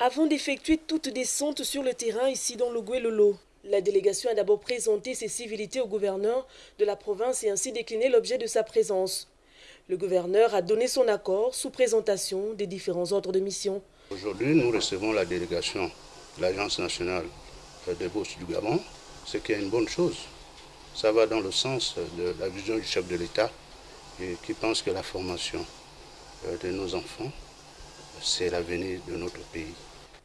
Avant d'effectuer toute descente sur le terrain ici dans le Lolo, la délégation a d'abord présenté ses civilités au gouverneur de la province et ainsi décliné l'objet de sa présence. Le gouverneur a donné son accord sous présentation des différents ordres de mission. Aujourd'hui, nous recevons la délégation de l'Agence nationale des bourses du Gabon, ce qui est une bonne chose. Ça va dans le sens de la vision du chef de l'État qui pense que la formation euh, de nos enfants, c'est l'avenir de notre pays.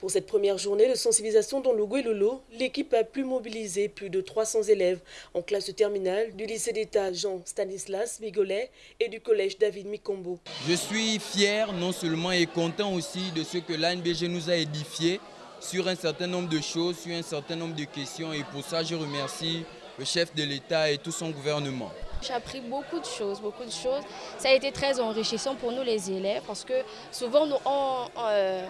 Pour cette première journée de sensibilisation dans le Lolo, l'équipe a pu mobiliser plus de 300 élèves en classe de terminale du lycée d'État Jean Stanislas Migolet et du collège David Mikombo. Je suis fier non seulement et content aussi de ce que l'ANBG nous a édifié sur un certain nombre de choses, sur un certain nombre de questions et pour ça je remercie le chef de l'État et tout son gouvernement. J'ai appris beaucoup de choses, beaucoup de choses. Ça a été très enrichissant pour nous les élèves parce que souvent nous, on, euh,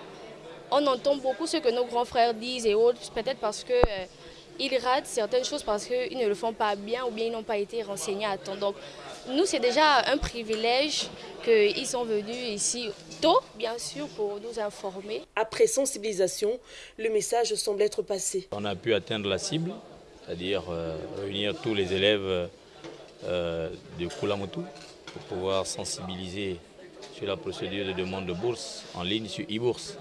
on entend beaucoup ce que nos grands frères disent et autres, peut-être parce qu'ils euh, ratent certaines choses parce qu'ils ne le font pas bien ou bien ils n'ont pas été renseignés à temps. Donc nous, c'est déjà un privilège qu'ils sont venus ici tôt, bien sûr, pour nous informer. Après sensibilisation, le message semble être passé. On a pu atteindre la cible, c'est-à-dire euh, réunir tous les élèves euh, de Kulamotu pour pouvoir sensibiliser sur la procédure de demande de bourse en ligne sur e-bourse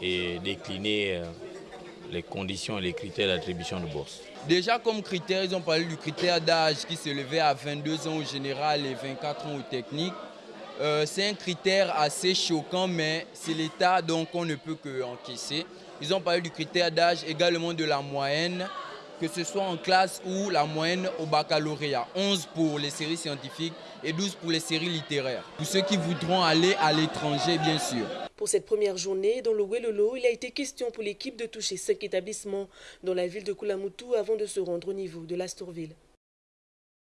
et décliner euh, les conditions et les critères d'attribution de bourse. Déjà comme critère, ils ont parlé du critère d'âge qui s'élevait à 22 ans au général et 24 ans au technique. Euh, c'est un critère assez choquant, mais c'est l'État, donc on ne peut qu'encaisser. Ils ont parlé du critère d'âge également de la moyenne, que ce soit en classe ou la moyenne au baccalauréat. 11 pour les séries scientifiques et 12 pour les séries littéraires. Pour ceux qui voudront aller à l'étranger, bien sûr. Pour cette première journée, dans le Welolo, il a été question pour l'équipe de toucher cinq établissements dans la ville de Kulamutu avant de se rendre au niveau de l'Astorville.